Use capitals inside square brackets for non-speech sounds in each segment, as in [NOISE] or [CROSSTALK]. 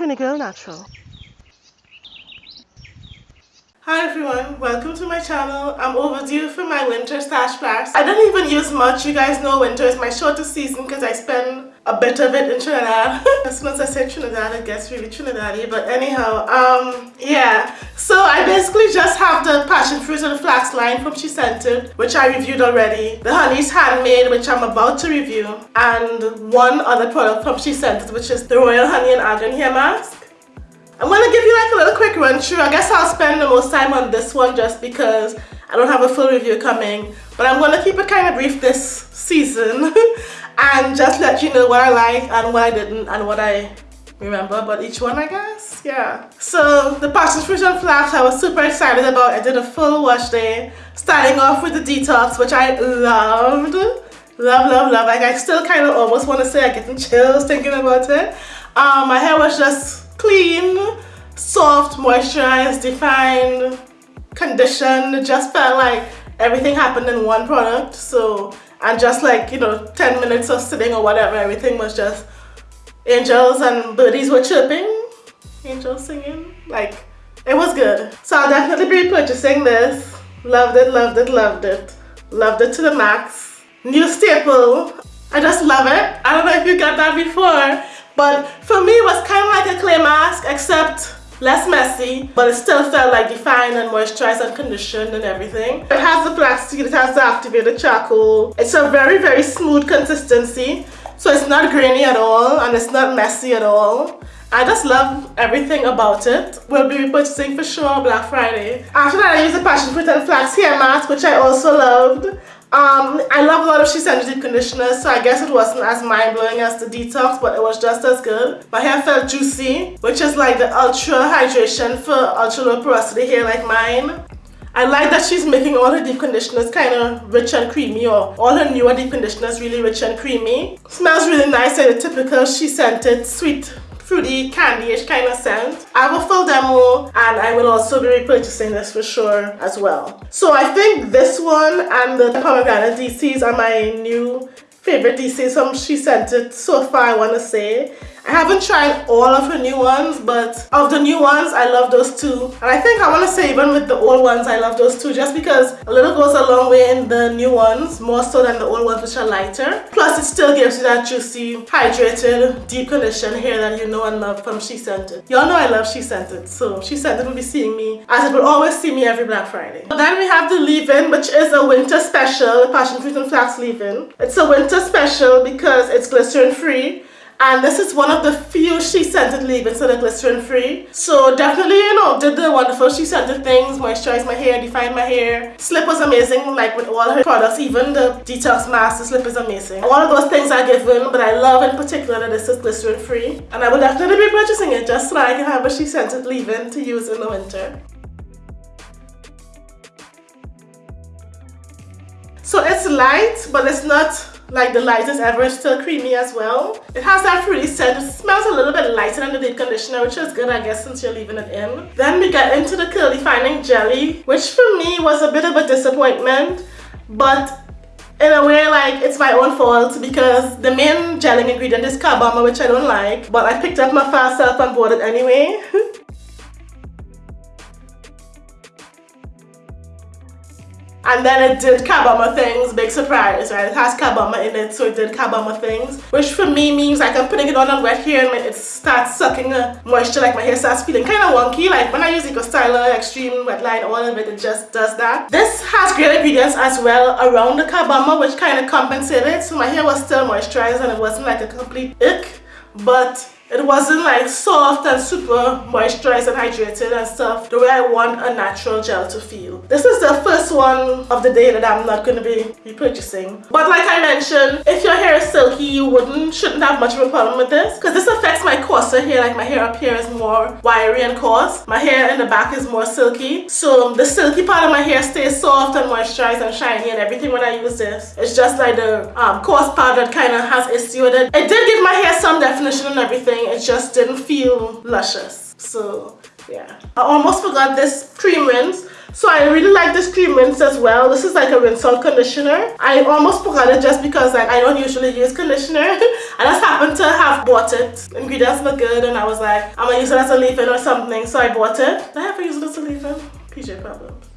Trini Girl Natural. Hi everyone, welcome to my channel. I'm overdue for my winter stash blast. I don't even use much. You guys know winter is my shortest season because I spend a bit of it in Trinidad. as soon as I say Trinidad, it gets really Trinidad But anyhow, um, yeah. So I basically just have the passion fruit and the flax line from SheScentIt, which I reviewed already. The honey's handmade, which I'm about to review. And one other product from SheScentIt, which is the Royal Honey and Argan Hair Mask. I'm to give you like a little quick run through. I guess I'll spend the most time on this one just because I don't have a full review coming. But I'm going to keep it kind of brief this season [LAUGHS] and just let you know what I like and what I didn't and what I remember about each one I guess. Yeah. So the passion fruit and flax I was super excited about. I did a full wash day starting off with the detox which I loved. Love, love, love. Like I still kind of almost want to say I'm getting chills thinking about it. Um, my hair was just clean, soft, moisturized, defined, conditioned. just felt like everything happened in one product. So, and just like, you know, 10 minutes of sitting or whatever, everything was just angels and birdies were chirping, angels singing. Like, it was good. So I'll definitely be purchasing this. Loved it, loved it, loved it. Loved it to the max. New staple. I just love it. I don't know if you got that before. But for me, it was kind of like a clay mask, except less messy, but it still felt like defined and moisturized and conditioned and everything. It has the plastic, it has the activated charcoal. It's a very, very smooth consistency. So it's not grainy at all and it's not messy at all. I just love everything about it. We'll be repurchasing for sure Black Friday. After that, I used the passion fruit and flax hair mask, which I also loved. Um, I love a lot of She Deep Conditioners, so I guess it wasn't as mind-blowing as the Detox, but it was just as good. My hair felt juicy, which is like the Ultra Hydration for ultra low porosity hair like mine. I like that she's making all her deep conditioners kind of rich and creamy or all her newer deep conditioners really rich and creamy. Smells really nice like the typical SheScentIt sweet fruity candy-ish kind of scent. I have a full demo and I will also be repurchasing this for sure as well. So I think this one and the pomegranate DCs are my new favorite DCs from SheScentIt so far I want to say. I haven't tried all of her new ones, but of the new ones, I love those two. And I think I want to say even with the old ones, I love those two just because a little goes a long way in the new ones, more so than the old ones which are lighter. Plus it still gives you that juicy, hydrated, deep conditioned hair that you know and love from SheScentIt. Y'all know I love SheScentIt, so SheScentIt will be seeing me as it will always see me every Black Friday. Then we have the leave-in, which is a winter special, the Passion Fruit and Flax leave-in. It's a winter special because it's glycerin free and this is one of the few SheScentIt leave-ins that are glycerin free. So definitely, you know, did the wonderful SheScentIt things, moisturized my hair, defined my hair. Slip was amazing, like with all her products, even the detox mask, the slip is amazing. All of those things I give given, but I love in particular that this is glycerin free. And I will definitely be purchasing it just so I can have a SheScentIt leave-in to use in the winter. So it's light, but it's not like the lightest ever. It's still creamy as well. It has that fruity scent. It smells a little bit lighter than the deep conditioner, which is good, I guess, since you're leaving it in. Then we get into the curly fining jelly, which for me was a bit of a disappointment, but in a way like it's my own fault because the main gelling ingredient is carbomer which I don't like but I picked up my fast self and bought it anyway [LAUGHS] And then it did carbomer things, big surprise, right? It has carbomer in it, so it did carbomer things. Which for me means like I'm putting it on on wet hair and it starts sucking moisture, like my hair starts feeling kind of wonky. Like when I use Eco Styler Extreme Wet Line, all of it, it just does that. This has great ingredients as well around the carbomer, which kind of compensated. So my hair was still moisturized and it wasn't like a complete ick. But it wasn't like soft and super moisturized and hydrated and stuff the way I want a natural gel to feel. This is the first one of the day that I'm not going to be repurchasing. But like I mentioned, if your hair is silky, you wouldn't, shouldn't have much of a problem with this because this affects my coarser hair. Like my hair up here is more wiry and coarse. My hair in the back is more silky. So the silky part of my hair stays soft and moisturized and shiny and everything when I use this. It's just like the um, coarse part that kind of has issue with it. It did give my hair some definition and everything it just didn't feel luscious. So yeah. I almost forgot this cream rinse. So I really like this cream rinse as well. This is like a rinse out conditioner. I almost forgot it just because like, I don't usually use conditioner. [LAUGHS] I just happened to have bought it. Ingredients look good and I was like, I'm gonna use it as a leave-in or something. So I bought it. Did I ever use it as a leave-in? PJ problems.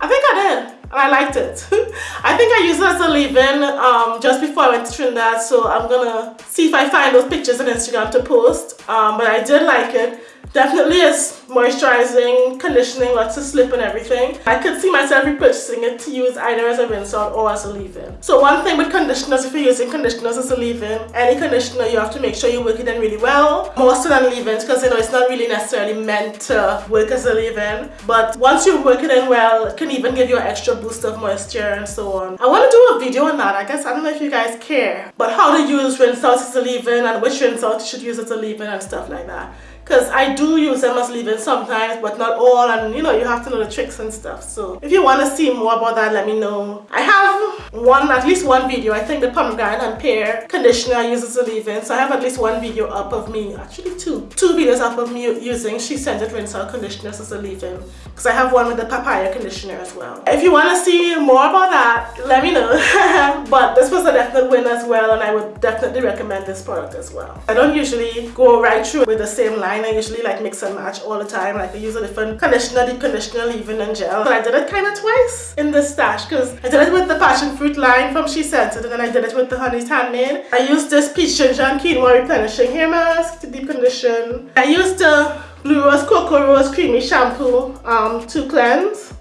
I think I did and I liked it. [LAUGHS] I think I used it as a leave-in um, just before I went to Trinidad so I'm gonna see if I find those pictures on Instagram to post um, but I did like it. Definitely is moisturizing, conditioning, lots of slip and everything. I could see myself repurchasing it to use either as a rinse out or as a leave-in. So one thing with conditioners, if you're using conditioners as a leave-in, any conditioner you have to make sure you work it in really well. More so than leave-ins because you know it's not really necessarily meant to work as a leave-in. But once you work it in well, it can even give you an extra boost of moisture and so on. I want to do a video on that. I guess I don't know if you guys care. But how to use rinse out as a leave-in and which rinse out you should use as a leave-in and stuff like that because I do use them as leave-in sometimes but not all and you know you have to know the tricks and stuff so. If you want to see more about that let me know. I have one at least one video. I think the pomegranate and pear conditioner I use as a leave-in so I have at least one video up of me actually two two videos up of me using. SheScentIt rinse out conditioners as a leave-in because I have one with the papaya conditioner as well. If you want to see more about that let me know. [LAUGHS] But this was a definite win as well and I would definitely recommend this product as well. I don't usually go right through with the same line I usually like mix and match all the time. Like I use a different conditioner, deep conditioner, leave-in and gel. But I did it kind of twice in this stash because I did it with the passion fruit line from SheScentIt and then I did it with the Honey's Handmade. I used this peach ginger and quinoa replenishing hair mask to deep condition. I used the Blue Rose Cocoa Rose Creamy Shampoo um, to cleanse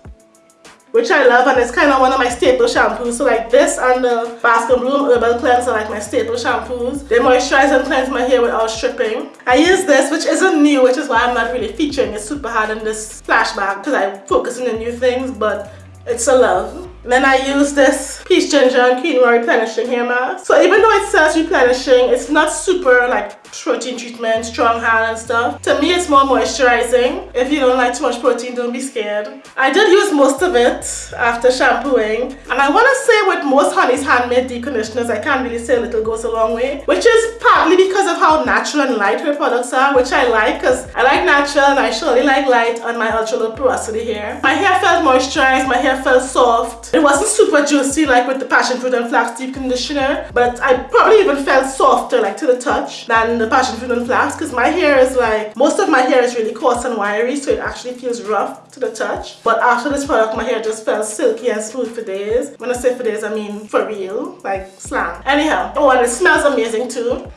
which I love and it's kind of one of my staple shampoos. So like this and the and Bloom Herbal Cleanse are like my staple shampoos. They moisturize and cleanse my hair without stripping. I use this which isn't new which is why I'm not really featuring it super hard in this flashback because I focus on the new things but it's a love. And then I use this peach ginger and quinoa replenishing hair mask. So even though it says replenishing, it's not super like protein treatment, strong hand and stuff. To me, it's more moisturizing. If you don't like too much protein, don't be scared. I did use most of it after shampooing. And I want to say with most Honey's Handmade deep conditioners, I can't really say a little goes a long way. Which is partly because of how natural and light her products are, which I like because I like natural and I surely like light on my ultra low porosity hair. My hair felt moisturized, my hair felt soft. It wasn't super juicy like with the passion fruit and flax deep conditioner, but I probably even felt softer like to the touch than the passion fruit and flax because my hair is like most of my hair is really coarse and wiry so it actually feels rough to the touch but after this product my hair just felt silky and smooth for days when I say for days I mean for real like slang anyhow oh and it smells amazing too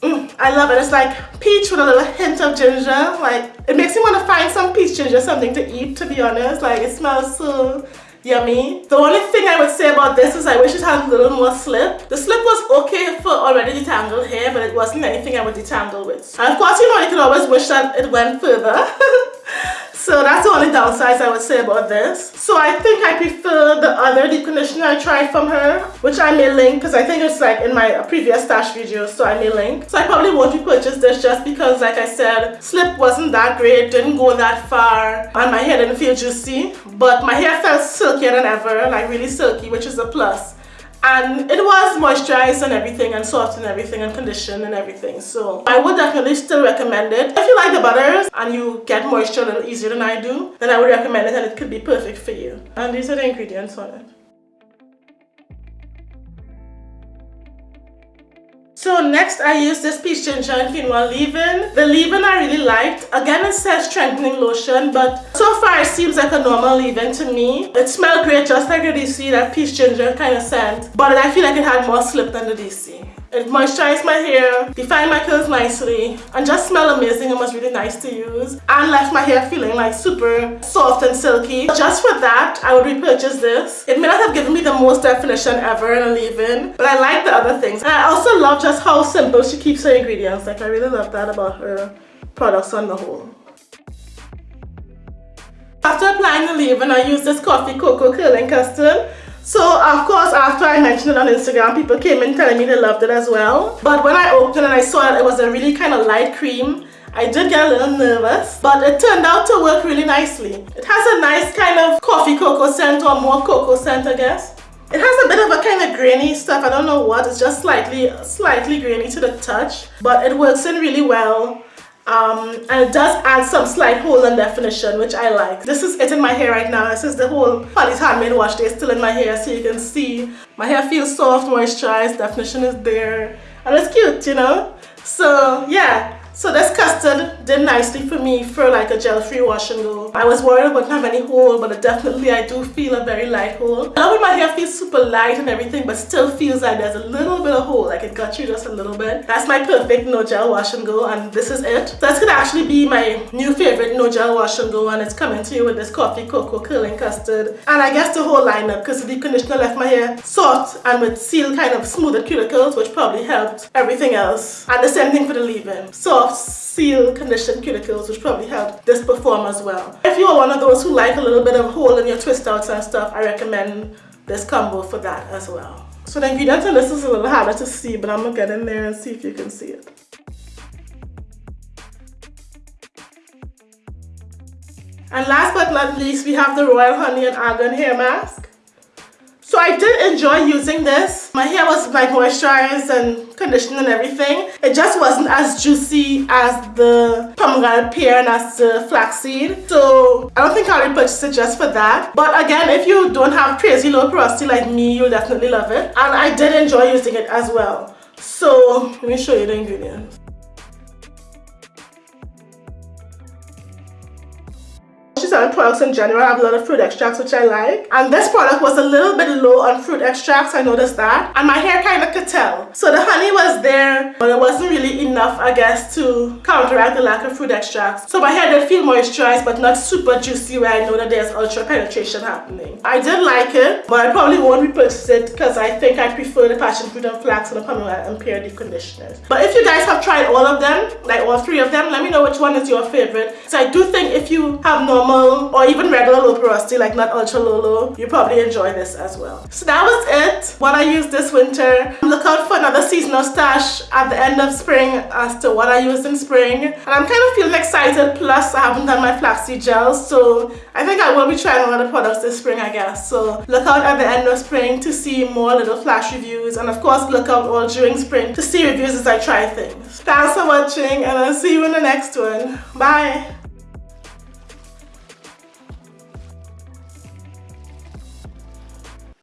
Mm, I love it. It's like peach with a little hint of ginger. Like, it makes me want to find some peach ginger, something to eat, to be honest. Like, it smells so yummy. The only thing I would say about this is I wish it had a little more slip. The slip was okay for already detangled hair, but it wasn't anything I would detangle with. And of course, you know, you can always wish that it went further. [LAUGHS] So that's the only downsides I would say about this. So I think I prefer the other deep conditioner I tried from her, which I may link because I think it's like in my previous stash video, so I may link. So I probably won't repurchase this just because, like I said, slip wasn't that great, didn't go that far, and my hair didn't feel juicy. But my hair felt silkier than ever, like really silky, which is a plus and it was moisturized and everything and soft and everything and conditioned and everything. So I would definitely still recommend it. If you like the butters and you get moisture a little easier than I do then I would recommend it and it could be perfect for you. And these are the ingredients on it So next I use this Peach Ginger and Quinoa leave-in. The leave-in I really liked. Again it says strengthening lotion but so far it seems like a normal leave-in to me. It smelled great just like the DC, that Peach Ginger kind of scent. But I feel like it had more slip than the DC. It moisturized my hair, defined my curls nicely, and just smelled amazing and was really nice to use. And left my hair feeling like super soft and silky. Just for that, I would repurchase this. It may not have given me the most definition ever in a leave-in, but I like the other things. And I also love just how simple she keeps her ingredients. Like I really love that about her products on the whole. After applying the leave-in, I use this Coffee Cocoa Curling Custard. So of course after I mentioned it on Instagram people came in telling me they loved it as well. But when I opened it and I saw that it was a really kind of light cream I did get a little nervous but it turned out to work really nicely. It has a nice kind of coffee cocoa scent or more cocoa scent I guess. It has a bit of a kind of grainy stuff, I don't know what, it's just slightly, slightly grainy to the touch, but it works in really well um, and it does add some slight hold and definition which I like. This is it in my hair right now. This is the whole Honey's Handmade Wash Day still in my hair so you can see my hair feels soft, moisturized, definition is there and it's cute you know. So yeah so this custard did nicely for me for like a gel-free wash and go. I was worried it wouldn't have any hole, but definitely I do feel a very light hole. I love when my hair feels super light and everything, but still feels like there's a little bit of hole, like it got you just a little bit. That's my perfect no gel wash and go, and this is it. So that's gonna actually be my new favorite no gel wash and go, and it's coming to you with this coffee cocoa curling custard. And I guess the whole lineup, because the conditioner left my hair soft and with seal kind of smoother cuticles, which probably helped everything else. And the same thing for the leave-in. Soft seal conditioned cuticles which probably help this perform as well. If you're one of those who like a little bit of hole in your twist outs and stuff, I recommend this combo for that as well. So the ingredients in this is a little harder to see, but I'm gonna get in there and see if you can see it. And last but not least, we have the Royal Honey and Argan Hair Mask. So I did enjoy using this. My hair was like moisturized and conditioned and everything. It just wasn't as juicy as the pomegranate pear and as the flaxseed. So I don't think I'll repurchase it just for that. But again, if you don't have crazy low porosity like me, you'll definitely love it. And I did enjoy using it as well. So let me show you the ingredients. Products in general. I have a lot of fruit extracts which I like. And this product was a little bit low on fruit extracts I noticed that. And my hair kind of could tell. So the honey was there but it wasn't really enough I guess to counteract the lack of fruit extracts. So my hair did feel moisturized but not super juicy where I know that there's ultra penetration happening. I did like it but I probably won't repurchase it because I think I prefer the passion fruit and flax and the pomegranate and pear deep conditioners but if you guys have tried all of them like all three of them let me know which one is your favorite. So I do think if you have normal or even regular low porosity like not ultra low low you probably enjoy this as well. So that was it. What I used this winter. Look out for another seasonal stash at the end of spring as to what I used in spring. And I'm kind of feeling excited. Plus I haven't done my flaxseed gels so I think I will be trying a lot of products this spring I guess. So look out at the end of spring to see more little flash reviews. And of course look out all during spring to see reviews as I try things. Thanks for watching and I'll see you in the next one. Bye